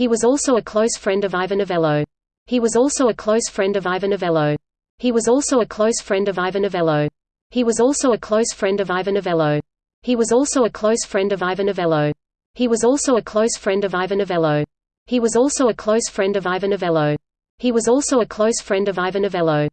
He was also a close friend of Ivor Novello. He was also a close friend of Ivor Novello. He was also a close friend of Ivor Novello. He was also a close friend of Ivor Novello. He was also a close friend of Ivor Novello. He was also a close friend of Ivor Novello. He was also a close friend of Ivor Novello. He was also a close friend of Ivor Novello.